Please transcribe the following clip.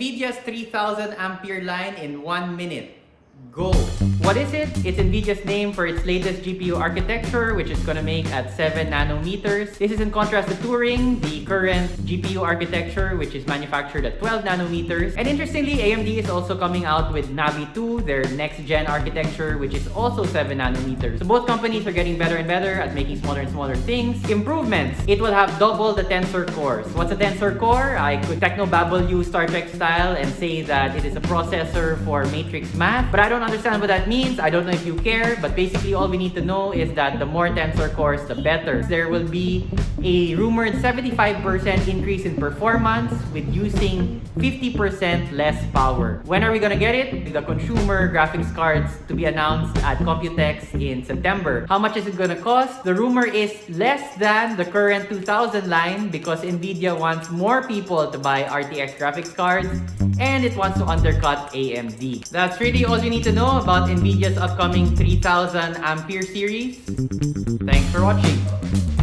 NVIDIA's 3000 ampere line in one minute. Go! What is it? It's NVIDIA's name for its latest GPU architecture, which is gonna make at 7 nanometers. This is in contrast to Turing, the current GPU architecture, which is manufactured at 12 nanometers. And interestingly, AMD is also coming out with Navi 2, their next-gen architecture, which is also 7 nanometers. So both companies are getting better and better at making smaller and smaller things. Improvements. It will have double the tensor cores. What's a tensor core? I could techno-babble you Star Trek style and say that it is a processor for matrix math, but I don't understand what that means. I don't know if you care, but basically all we need to know is that the more tensor cores, the better. There will be a rumored 75% increase in performance with using 50% less power. When are we gonna get it? The consumer graphics cards to be announced at Computex in September. How much is it gonna cost? The rumor is less than the current 2000 line because Nvidia wants more people to buy RTX graphics cards and it wants to undercut AMD. That's really all you need to know about NVIDIA's upcoming 3000 Ampere series. Thanks for watching.